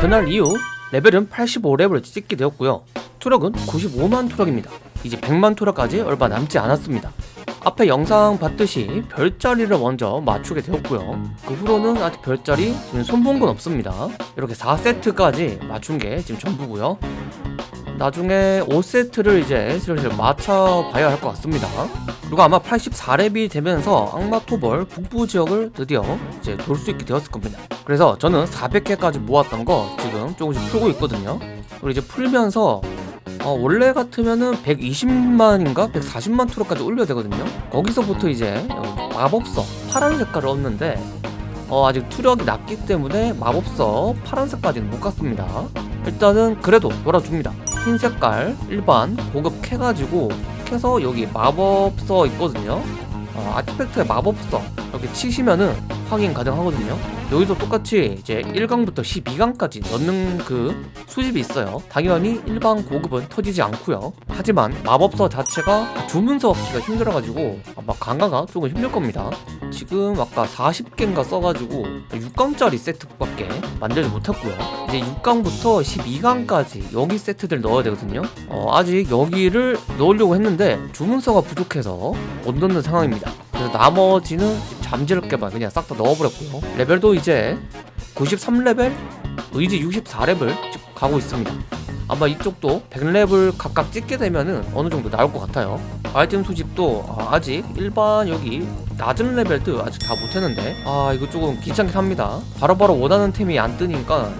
그날 이후 레벨은 85레벨을 찍게 되었고요. 투력은 95만 투력입니다. 이제 100만 투력까지 얼마 남지 않았습니다. 앞에 영상 봤듯이 별자리를 먼저 맞추게 되었고요. 그 후로는 아직 별자리 손본 건 없습니다. 이렇게 4세트까지 맞춘 게 지금 전부고요 나중에 5세트를 이제 슬슬 맞춰봐야 할 것 같습니다. 그리고 아마 84렙이 되면서 악마토벌 북부 지역을 드디어 이제 돌 수 있게 되었을 겁니다. 그래서 저는 400개까지 모았던 거 지금 조금씩 풀고 있거든요. 그리고 이제 풀면서 어, 원래 같으면은 120만인가 140만 투로까지 올려야 되거든요. 거기서부터 이제 마법서 파란 색깔을 얻는데 어, 아직 투력이 낮기 때문에 마법서 파란색까지는 못 갔습니다. 일단은 그래도 놀아줍니다 흰 색깔 일반 고급 캐가지고 캐서 여기 마법서 있거든요. 어, 아티팩트에 마법서 이렇게 치시면은 확인 가능하거든요. 여기도 똑같이 이제 1강부터 12강까지 넣는 그 수집이 있어요. 당연히 일반 고급은 터지지 않고요. 하지만 마법서 자체가 주문서 얻기가 힘들어가지고 아마 강화가 조금 힘들 겁니다. 지금 아까 40개인가 써가지고 6강짜리 세트밖에 만들지 못했고요. 이제 6강부터 12강까지 여기 세트들 넣어야 되거든요. 어, 아직 여기를 넣으려고 했는데 주문서가 부족해서 못 넣는 상황입니다. 그래서 나머지는 잠재롭게만 그냥 싹 다 넣어버렸고요. 레벨도 이제 93레벨 의지 64레벨 가고 있습니다. 아마 이쪽도 100레벨 각각 찍게 되면은 어느 정도 나올 것 같아요. 아이템 수집도 아, 아직 일반 여기 낮은 레벨도 아직 다 못했는데 아 이거 조금 귀찮긴 합니다. 바로 바로 원하는 템이 안 뜨니까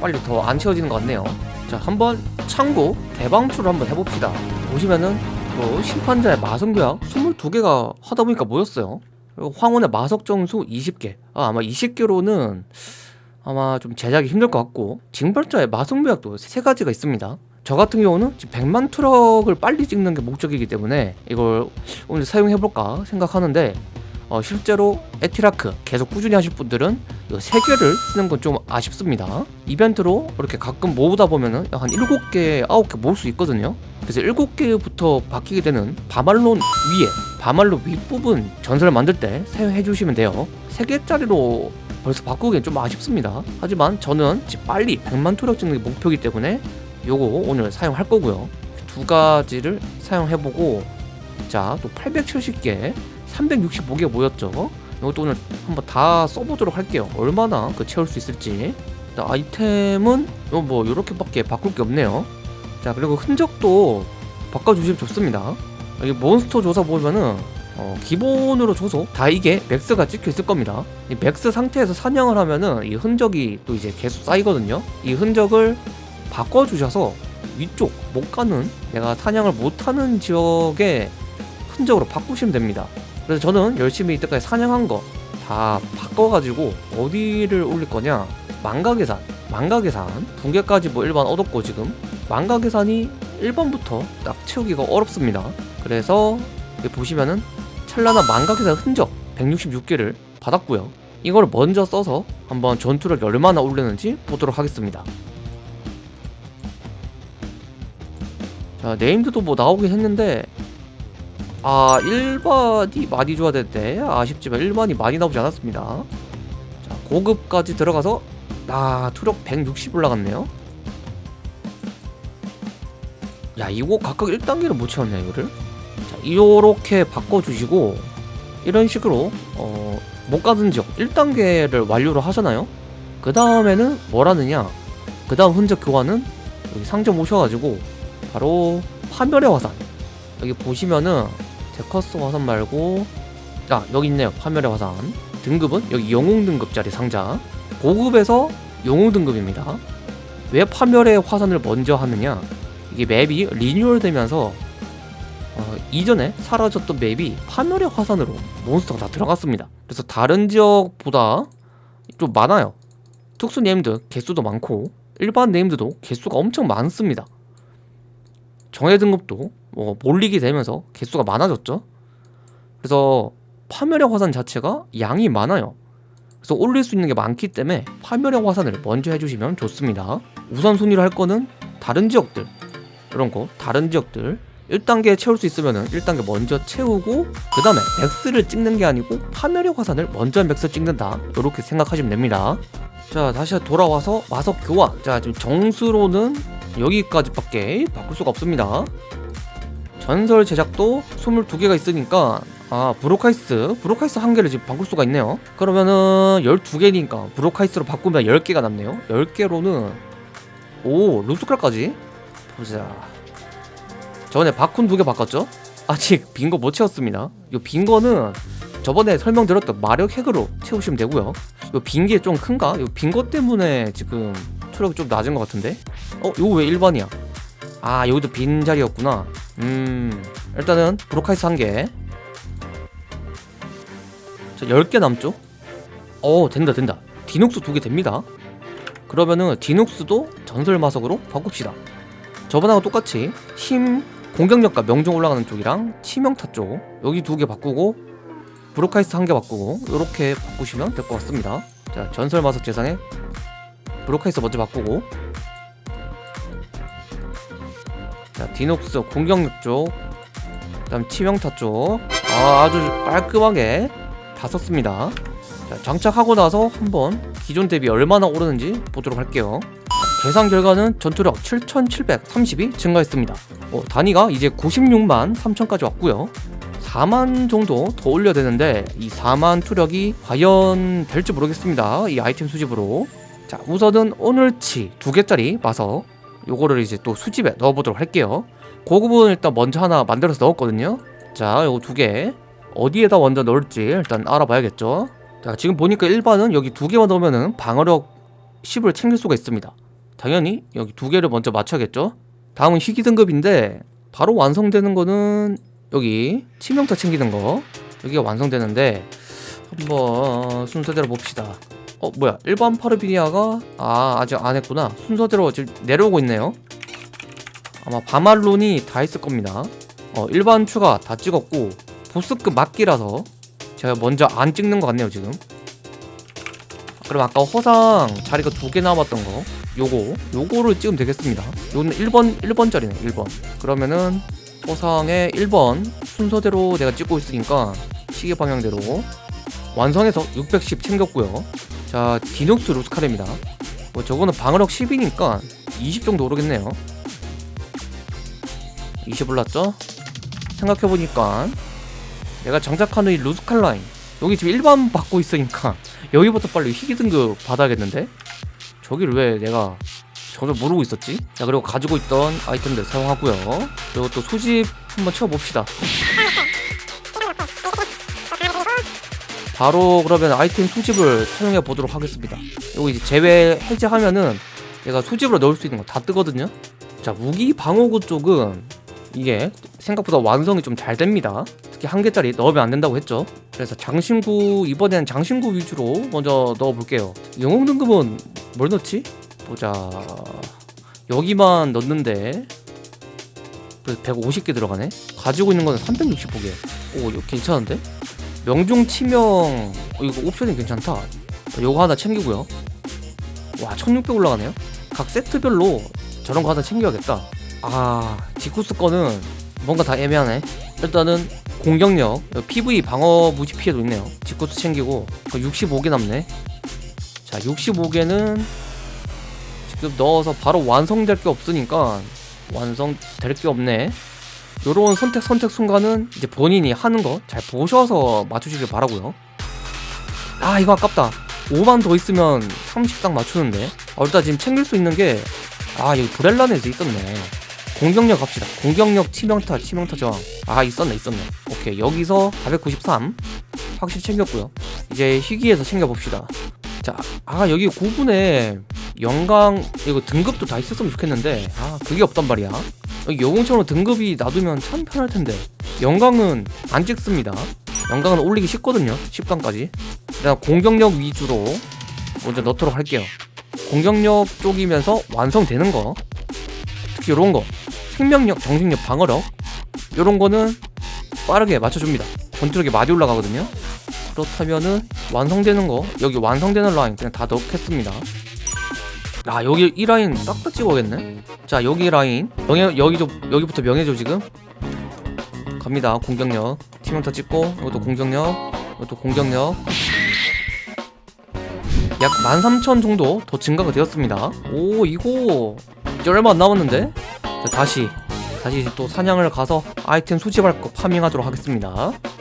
빨리 더 안 채워지는 것 같네요. 자 한번 창고 대방출을 한번 해봅시다. 보시면은 또 심판자의 마성교약 22개가 하다 보니까 모였어요 황혼의 마석 정수 20개. 아, 아마 20개로는 아마 좀 제작이 힘들 것 같고 징벌자의 마성묘약도 세 가지가 있습니다. 저 같은 경우는 지금 100만 트럭을 빨리 찍는 게 목적이기 때문에 이걸 오늘 사용해볼까 생각하는데 어, 실제로 에티라크 계속 꾸준히 하실 분들은 이세 개를 쓰는 건 좀 아쉽습니다. 이벤트로 이렇게 가끔 모으다 보면은 한 7개, 9개 모을 수 있거든요. 그래서 7개부터 바뀌게 되는 바말론 위에 바말론 윗부분 전설을 만들 때 사용해 주시면 돼요. 3개짜리로 벌써 바꾸기엔 좀 아쉽습니다. 하지만 저는 빨리 100만 투력 찍는 게 목표이기 때문에 요거 오늘 사용할 거고요. 두 가지를 사용해보고 자 또 870개 365개 모였죠. 이것도 오늘 한번 다 써보도록 할게요. 얼마나 그 채울 수 있을지. 아이템은 뭐 이렇게밖에 바꿀 게 없네요. 자 그리고 흔적도 바꿔주시면 좋습니다. 여기 몬스터 조사 보면은 어, 기본으로 줘서 다 이게 max가 찍혀 있을 겁니다. 이 max 상태에서 사냥을 하면은 이 흔적이 또 이제 계속 쌓이거든요. 이 흔적을 바꿔주셔서 위쪽 못 가는 내가 사냥을 못하는 지역의 흔적으로 바꾸시면 됩니다 그래서 저는 열심히 이때까지 사냥한 거 다 바꿔가지고 어디를 올릴 거냐? 망가계산. 망가계산. 붕괴까지 뭐 일반 얻었고 지금. 망가계산이 1번부터 딱 채우기가 어렵습니다. 그래서 보시면은 찰나나 망가계산 흔적 166개를 받았고요. 이걸 먼저 써서 한번 전투를 얼마나 올리는지 보도록 하겠습니다. 자 네임드도 뭐 나오긴 했는데 아 1번이 많이 줘야 되는데 아쉽지만 1번이 많이 나오지 않았습니다. 자 고급까지 들어가서 아 투력 160 올라갔네요. 야 이거 각각 1단계를 못 채웠네 이거를? 자 이렇게 바꿔주시고 이런 식으로 어, 못 가는 지역 1단계를 완료를 하잖아요? 그 다음에는 뭘 하느냐? 그 다음 흔적 교환은 여기 상점 오셔가지고 바로 파멸의 화산. 여기 보시면은 데커스 화산 말고 아 여기 있네요. 파멸의 화산. 등급은 여기 영웅 등급짜리 상자. 고급에서 영웅 등급입니다. 왜 파멸의 화산을 먼저 하느냐? 이게 map이 리뉴얼 되면서 어, 이전에 사라졌던 map이 파멸의 화산으로 몬스터가 다 들어갔습니다. 그래서 다른 지역보다 좀 많아요. 특수 named 개수도 많고 일반 named도 개수가 엄청 많습니다 정예 등급도 뭐 몰리게 되면서 개수가 많아졌죠. 그래서 파멸의 화산 자체가 양이 많아요. 그래서 올릴 수 있는 게 많기 때문에 파멸의 화산을 먼저 해주시면 좋습니다. 우선순위로 할 거는 다른 지역들. 이런 거 다른 지역들. 1단계 채울 수 있으면 1단계 먼저 채우고 그 다음에 max를 찍는 게 아니고 파멸의 화산을 먼저 max 찍는다. 이렇게 생각하시면 됩니다. 자 다시 돌아와서 마석 교환. 자 지금 정수로는 여기까지밖에 바꿀 수가 없습니다. 전설 제작도 22개가 있으니까 아 브로카이스 브로카이스 한 개를 지금 바꿀 수가 있네요. 그러면은 12개니까 브로카이스로 바꾸면 10개가 남네요. 10개로는 오 루스칼까지? 보자. 저번에 바쿤 두 개 바꿨죠? 아직 빈 거 못 채웠습니다. 이 빈 거는 저번에 설명드렸던 마력 핵으로 채우시면 되고요. 이 빈 게 좀 큰가? 이 빈 거 때문에 지금 투력이 좀 낮은 것 같은데? 어? 이거 왜 1번이야? 아 여기도 빈 자리였구나 음 일단은 브로카이스 한개 자 10개 남죠? 어 된다 된다 디눅스 두 개 됩니다 그러면은 디눅스도 전설 마석으로 바꿉시다 저번하고 똑같이 힘 공격력과 명중 올라가는 쪽이랑 치명타 쪽 여기 두 개 바꾸고 브로카이스 한 개 바꾸고 이렇게 바꾸시면 될 것 같습니다 자 전설 마석 제작에 브로카이스 먼저 바꾸고 디눅스 공격력 쪽 그다음 치명타 쪽. 아, 아주 깔끔하게 다 썼습니다. 자 장착하고 나서 한번 기존 대비 얼마나 오르는지 보도록 할게요. 계산 결과는 전투력 7730이 증가했습니다. 어, 단위가 이제 96만 3000까지 왔고요. 4만 정도 더 올려야 되는데 이 4만 투력이 과연 될지 모르겠습니다. 이 아이템 수집으로. 자 우선은 오늘치 두 개짜리 마석 요거를 이제 또 수집에 넣어보도록 할게요. 그 부분 일단 먼저 하나 만들어서 넣었거든요. 자 요거 두 개. 어디에다 먼저 넣을지 일단 알아봐야겠죠? 자 지금 보니까 일반은 여기 두 개만 넣으면은 방어력 10을 챙길 수가 있습니다. 당연히 여기 두 개를 먼저 맞춰야겠죠? 다음은 희귀 등급인데 바로 완성되는 거는 여기 치명타 챙기는 거. 여기가 완성되는데 한번 순서대로 봅시다 어 뭐야. 일반 파르비니아가 아 아직 안 했구나. 순서대로 지금 내려오고 있네요. 아마 바말론이 다 있을 겁니다. 어 일반 추가 다 찍었고 보스급 막기라서 제가 먼저 안 찍는 것 같네요 지금. 그럼 아까 허상 자리가 두 개 남았던 거 요거 요거를 찍으면 되겠습니다. 요거는 1번 1번짜리네 1번. 그러면은 허상의 1번 순서대로 내가 찍고 있으니까 시계 방향대로 완성해서 610 챙겼고요 자 디녹스 루스카레입니다 뭐 저거는 방어력 10이니까 20 정도 오르겠네요 20 올랐죠? 생각해보니까 내가 장착하는 이 루스칼 라인 여기 지금 1번 받고 있으니까 여기부터 빨리 희귀 등급 받아야겠는데? 저기를 왜 내가 전혀 모르고 있었지? 자 그리고 가지고 있던 아이템들 사용하고요 그리고 또 수집 한번 채워봅시다 바로 그러면 아이템 수집을 사용해 보도록 하겠습니다. 이거 이제 제외 해제하면은 얘가 수집으로 넣을 수 있는 거 다 뜨거든요. 자 무기 방어구 쪽은 이게 생각보다 완성이 좀 잘 됩니다. 특히 한 개짜리 넣으면 안 된다고 했죠. 그래서 장신구 이번에는 장신구 위주로 먼저 넣어 볼게요. 영웅 등급은 뭘 넣지? 보자. 여기만 넣는데 150개 들어가네? 가지고 있는 거는 360포개. 오 괜찮은데? 명중 치명 어, 이거 옵션이 괜찮다. 요거 하나 챙기고요. 와 1600 올라가네요. 각 세트별로 저런 거 하나 챙겨야겠다. 아 디쿠스 거는 뭔가 다 애매하네. 일단은 공격력 PV 방어 무지 피해도 있네요. 디쿠스 챙기고. 65개 남네. 자 65개는 지금 넣어서 바로 완성될 게 없으니까 완성될 게 없네 요런 선택 선택 순간은 이제 본인이 하는 거 잘 보셔서 맞추시길 바라고요. 아 이거 아깝다. 5만 더 있으면 30딱 맞추는데. 아, 일단 지금 챙길 수 있는 게 아 여기 브렐란에서 있었네. 공격력 갑시다. 공격력 치명타 치명타 저항 아 있었네 있었네. 오케이 여기서 493 확실히 챙겼고요. 이제 희귀에서 챙겨봅시다. 자 아 여기 9분에 영광 이거 등급도 다 있었으면 좋겠는데. 아 그게 없단 말이야 여기 영웅처럼 등급이 놔두면 참 편할 텐데. 영광은 안 찍습니다. 영광은 올리기 쉽거든요. 10강까지. 그냥 공격력 위주로 먼저 넣도록 할게요. 공격력 쪽이면서 완성되는 거. 특히 요런 거. 생명력, 정신력, 방어력. 요런 거는 빠르게 맞춰줍니다. 전투력이 많이 올라가거든요. 그렇다면은 완성되는 거. 여기 완성되는 라인 그냥 다 넣겠습니다 아 여기 이 라인 싹 다 찍어야겠네? 자 여기 라인. 명예 여기 좀 여기부터 명예죠 지금? 갑니다. 공격력. 치명타 찍고 이것도 공격력. 이것도 공격력. 약 13,000 정도 더 증가가 되었습니다. 오 이거 이제 얼마 안 남았는데? 자, 다시 다시 또 사냥을 가서 아이템 수집할 거 파밍하도록 하겠습니다